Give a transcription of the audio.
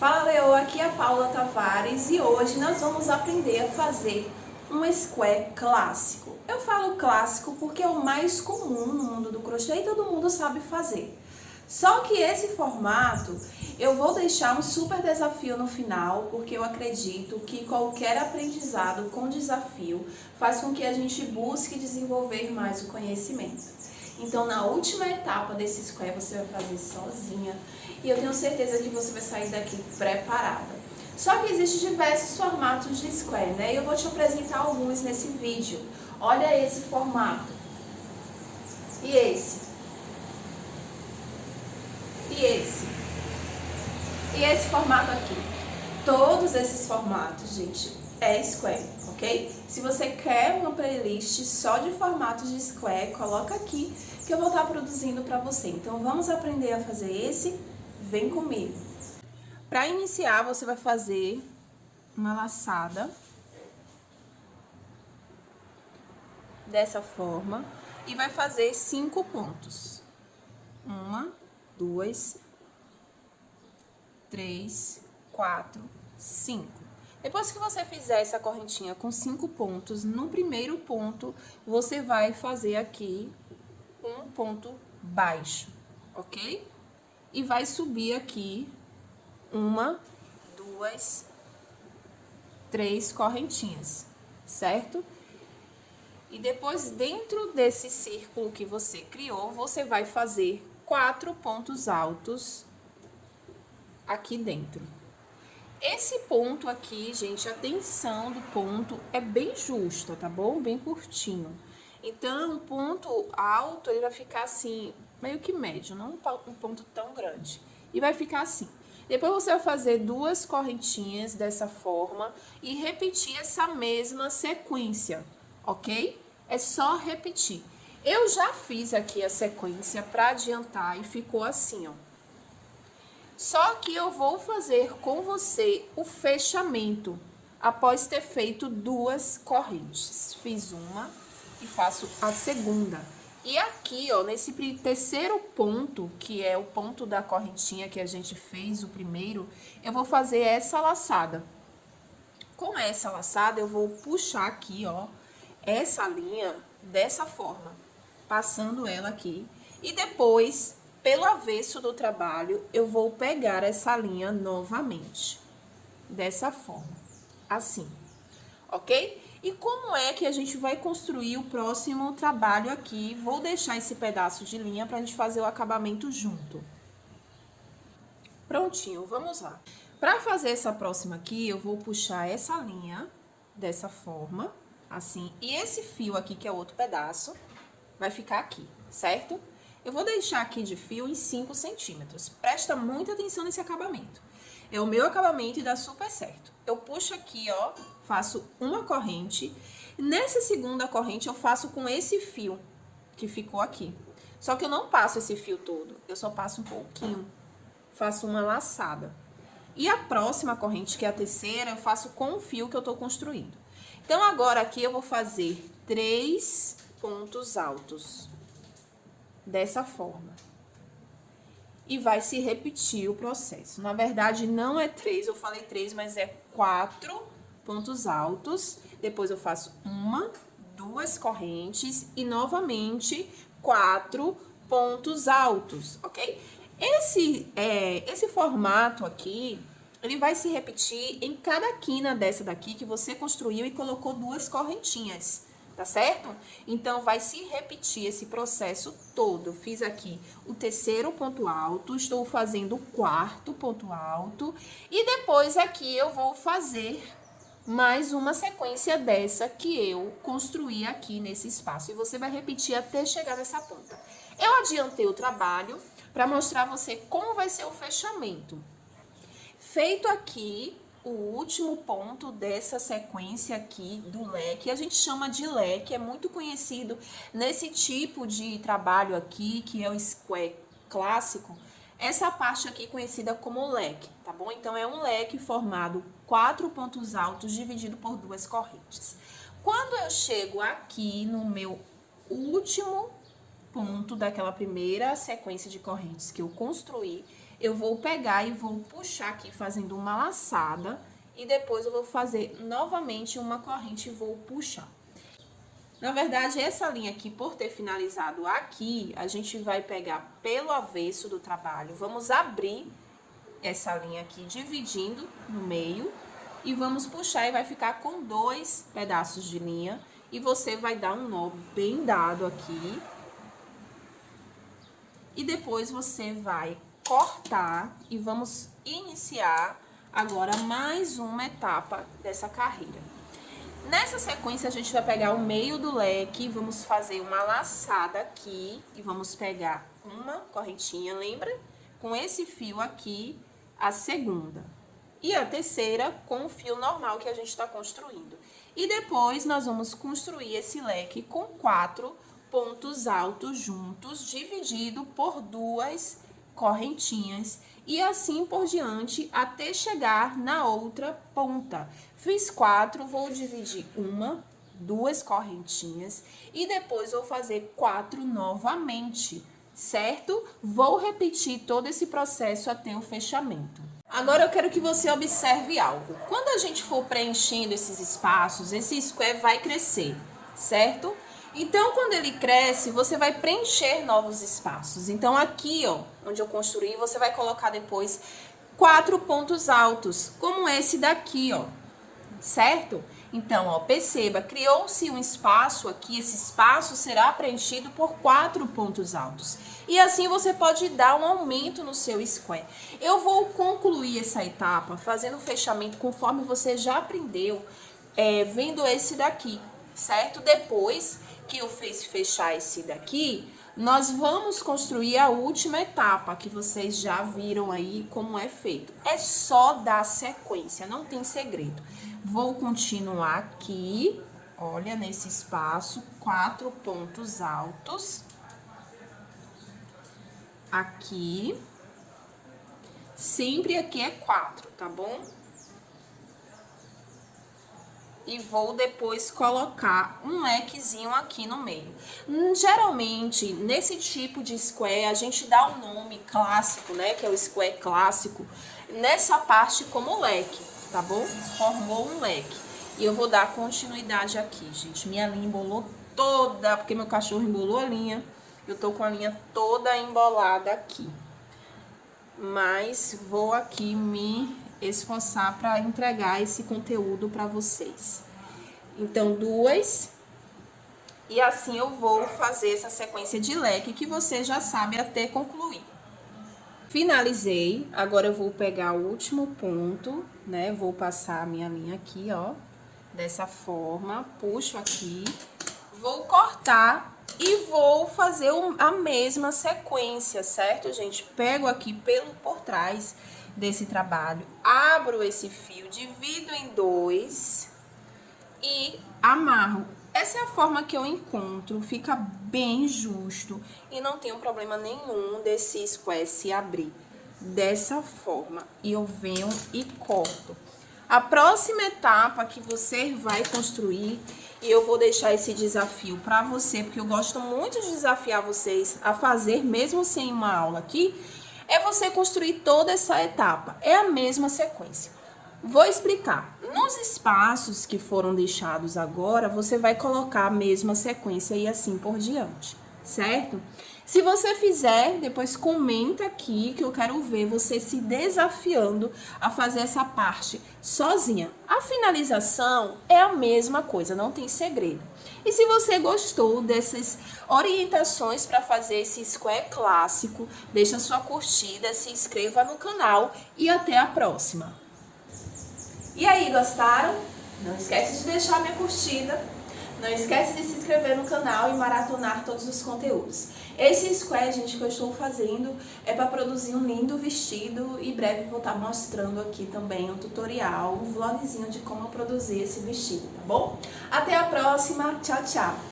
Fala Leo, aqui é a Paula Tavares e hoje nós vamos aprender a fazer um square clássico. Eu falo clássico porque é o mais comum no mundo do crochê e todo mundo sabe fazer. Só que esse formato eu vou deixar um super desafio no final, porque eu acredito que qualquer aprendizado com desafio faz com que a gente busque desenvolver mais o conhecimento. Então, na última etapa desse square, você vai fazer sozinha. E eu tenho certeza que você vai sair daqui preparada. Só que existem diversos formatos de square, né? E eu vou te apresentar alguns nesse vídeo. Olha esse formato. E esse. E esse. E esse formato aqui. Todos esses formatos, gente, é square, ok? Se você quer uma playlist só de formatos de square, coloca aqui que eu vou estar produzindo para você. Então, vamos aprender a fazer esse? Vem comigo! Para iniciar, você vai fazer uma laçada dessa forma e vai fazer cinco pontos. Uma, duas, três, quatro, cinco. Depois que você fizer essa correntinha com cinco pontos, no primeiro ponto, você vai fazer aqui um ponto baixo, ok? E vai subir aqui uma, duas, três correntinhas, certo? E depois, dentro desse círculo que você criou, você vai fazer quatro pontos altos aqui dentro. Esse ponto aqui, gente, a tensão do ponto é bem justa, tá bom? Bem curtinho. Então, o ponto alto, ele vai ficar assim, meio que médio, não um ponto tão grande. E vai ficar assim. Depois você vai fazer duas correntinhas dessa forma e repetir essa mesma sequência, ok? É só repetir. Eu já fiz aqui a sequência para adiantar e ficou assim, ó. Só que eu vou fazer com você o fechamento após ter feito duas correntes. Fiz uma e faço a segunda. E aqui, ó, nesse terceiro ponto, que é o ponto da correntinha que a gente fez, o primeiro, eu vou fazer essa laçada. Com essa laçada, eu vou puxar aqui, ó, essa linha dessa forma, passando ela aqui. E depois, pelo avesso do trabalho, eu vou pegar essa linha novamente. Dessa forma, assim, ok? E como é que a gente vai construir o próximo trabalho aqui? Vou deixar esse pedaço de linha para a gente fazer o acabamento junto. Prontinho, vamos lá. Para fazer essa próxima aqui, eu vou puxar essa linha dessa forma, assim. E esse fio aqui, que é outro pedaço, vai ficar aqui, certo? Eu vou deixar aqui de fio em 5 centímetros. Presta muita atenção nesse acabamento. É o meu acabamento e dá super certo. Eu puxo aqui, ó, faço uma corrente. Nessa segunda corrente, eu faço com esse fio que ficou aqui. Só que eu não passo esse fio todo, eu só passo um pouquinho. Faço uma laçada. E a próxima corrente, que é a terceira, eu faço com o fio que eu tô construindo. Então, agora aqui eu vou fazer três pontos altos, dessa forma. E vai se repetir o processo. Na verdade, não é três, eu falei três, mas é quatro pontos altos. Depois eu faço uma, duas correntes e novamente quatro pontos altos, ok? Esse, é, esse formato aqui, ele vai se repetir em cada quina dessa daqui que você construiu e colocou duas correntinhas, tá certo? Então, vai se repetir esse processo todo. Eu fiz aqui o terceiro ponto alto, estou fazendo o quarto ponto alto e depois aqui eu vou fazer mais uma sequência dessa que eu construí aqui nesse espaço. E você vai repetir até chegar nessa ponta. Eu adiantei o trabalho para mostrar a você como vai ser o fechamento. Feito aqui o último ponto dessa sequência aqui do leque, a gente chama de leque, é muito conhecido nesse tipo de trabalho aqui, que é o square clássico, essa parte aqui conhecida como leque, tá bom? Então, é um leque formado quatro pontos altos dividido por duas correntes. Quando eu chego aqui no meu último ponto daquela primeira sequência de correntes que eu construí, eu vou pegar e vou puxar aqui fazendo uma laçada e depois eu vou fazer novamente uma corrente e vou puxar. Na verdade, essa linha aqui, por ter finalizado aqui, a gente vai pegar pelo avesso do trabalho. Vamos abrir essa linha aqui, dividindo no meio. E vamos puxar e vai ficar com dois pedaços de linha. E você vai dar um nó bem dado aqui. E depois você vai cortar e vamos iniciar agora mais uma etapa dessa carreira. Nessa sequência, a gente vai pegar o meio do leque, vamos fazer uma laçada aqui e vamos pegar uma correntinha, lembra? Com esse fio aqui, a segunda. E a terceira com o fio normal que a gente está construindo. E depois, nós vamos construir esse leque com quatro pontos altos juntos, dividido por duas correntinhas e assim por diante até chegar na outra ponta. Fiz quatro, vou dividir uma, duas correntinhas e depois vou fazer quatro novamente, certo? Vou repetir todo esse processo até o fechamento. Agora eu quero que você observe algo. Quando a gente for preenchendo esses espaços, esse square vai crescer, certo? Então, quando ele cresce, você vai preencher novos espaços. Então, aqui, ó, onde eu construí, você vai colocar depois quatro pontos altos, como esse daqui, ó, certo? Então, ó, perceba, criou-se um espaço aqui, esse espaço será preenchido por quatro pontos altos. E assim você pode dar um aumento no seu square. Eu vou concluir essa etapa fazendo o fechamento conforme você já aprendeu, é, vendo esse daqui, certo? Depois que eu fiz fechar esse daqui, nós vamos construir a última etapa, que vocês já viram aí como é feito. É só dar sequência, não tem segredo. Vou continuar aqui, olha, nesse espaço, quatro pontos altos. Aqui. Sempre aqui é quatro, tá bom? E vou depois colocar um lequezinho aqui no meio. Geralmente, nesse tipo de square, a gente dá o um nome clássico, né, que é o square clássico, nessa parte como leque, tá bom? Formou um leque. E eu vou dar continuidade aqui, gente. Minha linha embolou toda, porque meu cachorro embolou a linha. Eu tô com a linha toda embolada aqui. Mas vou aqui me esforçar para entregar esse conteúdo para vocês. Então, duas. E assim eu vou fazer essa sequência de leque que você já sabe até concluir. Finalizei, agora eu vou pegar o último ponto, né? Vou passar a minha linha aqui, ó, dessa forma, puxo aqui, vou cortar e vou fazer a mesma sequência, certo, gente? Pego aqui pelo por trás desse trabalho, abro esse fio, divido em dois e amarro. Essa é a forma que eu encontro, fica bem justo e não tem problema nenhum desse square se abrir dessa forma. E eu venho e corto. A próxima etapa que você vai construir, e eu vou deixar esse desafio para você, porque eu gosto muito de desafiar vocês a fazer, mesmo sem uma aula aqui, é você construir toda essa etapa. É a mesma sequência. Vou explicar. Nos espaços que foram deixados agora, você vai colocar a mesma sequência e assim por diante, certo? Se você fizer, depois comenta aqui que eu quero ver você se desafiando a fazer essa parte sozinha. A finalização é a mesma coisa, não tem segredo. E se você gostou dessas orientações para fazer esse square clássico, deixa sua curtida, se inscreva no canal e até a próxima. E aí, gostaram? Não esquece de deixar minha curtida, não esquece de se inscrever no canal e maratonar todos os conteúdos. Esse square, gente, que eu estou fazendo é para produzir um lindo vestido e breve vou estar mostrando aqui também um tutorial, um vlogzinho de como produzir esse vestido, tá bom? Até a próxima, tchau, tchau!